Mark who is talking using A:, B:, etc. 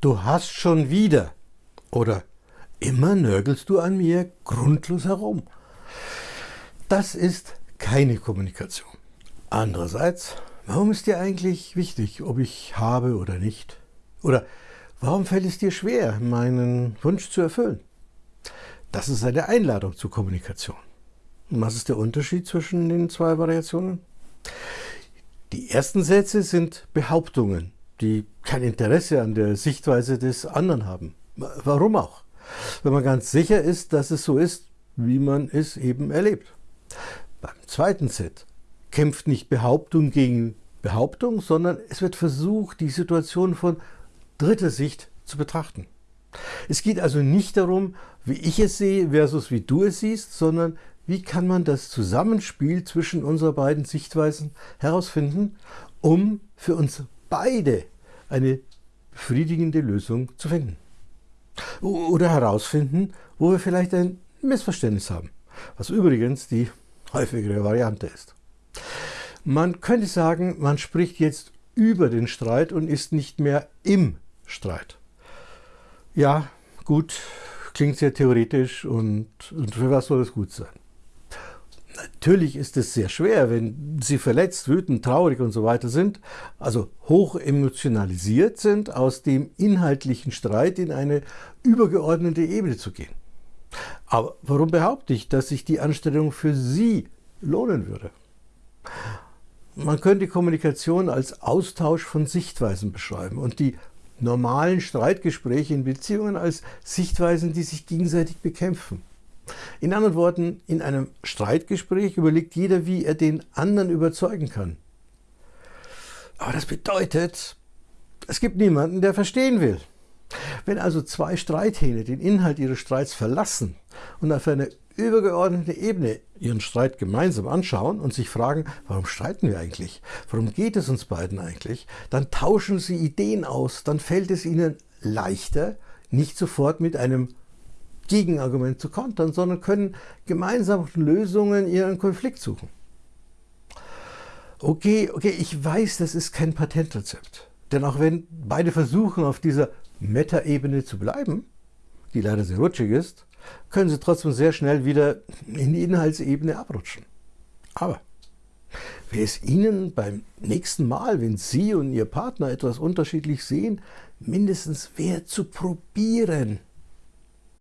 A: du hast schon wieder oder immer nörgelst du an mir grundlos herum. Das ist keine Kommunikation. Andererseits, warum ist dir eigentlich wichtig, ob ich habe oder nicht? Oder warum fällt es dir schwer, meinen Wunsch zu erfüllen? Das ist eine Einladung zur Kommunikation. Und was ist der Unterschied zwischen den zwei Variationen? Die ersten Sätze sind Behauptungen, die kein Interesse an der Sichtweise des anderen haben. Warum auch? Wenn man ganz sicher ist, dass es so ist, wie man es eben erlebt. Beim zweiten Set kämpft nicht Behauptung gegen Behauptung, sondern es wird versucht, die Situation von dritter Sicht zu betrachten. Es geht also nicht darum, wie ich es sehe versus wie du es siehst, sondern wie kann man das Zusammenspiel zwischen unseren beiden Sichtweisen herausfinden, um für uns beide eine befriedigende Lösung zu finden. Oder herausfinden, wo wir vielleicht ein Missverständnis haben, was übrigens die häufigere Variante ist. Man könnte sagen, man spricht jetzt über den Streit und ist nicht mehr im Streit. Ja, gut, klingt sehr theoretisch und, und für was soll es gut sein? Natürlich ist es sehr schwer, wenn Sie verletzt, wütend, traurig und so weiter sind, also hoch emotionalisiert sind, aus dem inhaltlichen Streit in eine übergeordnete Ebene zu gehen. Aber warum behaupte ich, dass sich die Anstellung für Sie lohnen würde? Man könnte Kommunikation als Austausch von Sichtweisen beschreiben und die normalen Streitgespräche in Beziehungen als Sichtweisen, die sich gegenseitig bekämpfen. In anderen Worten, in einem Streitgespräch überlegt jeder, wie er den anderen überzeugen kann. Aber das bedeutet, es gibt niemanden, der verstehen will. Wenn also zwei Streithähne den Inhalt ihres Streits verlassen und auf eine übergeordnete Ebene ihren Streit gemeinsam anschauen und sich fragen, warum streiten wir eigentlich? Warum geht es uns beiden eigentlich? Dann tauschen sie Ideen aus, dann fällt es ihnen leichter, nicht sofort mit einem Gegenargument zu kontern, sondern können gemeinsam Lösungen ihren Konflikt suchen. Okay, okay, ich weiß, das ist kein Patentrezept. Denn auch wenn beide versuchen, auf dieser Meta-Ebene zu bleiben, die leider sehr rutschig ist, können sie trotzdem sehr schnell wieder in die Inhaltsebene abrutschen. Aber wäre es Ihnen beim nächsten Mal, wenn Sie und Ihr Partner etwas unterschiedlich sehen, mindestens wert zu probieren,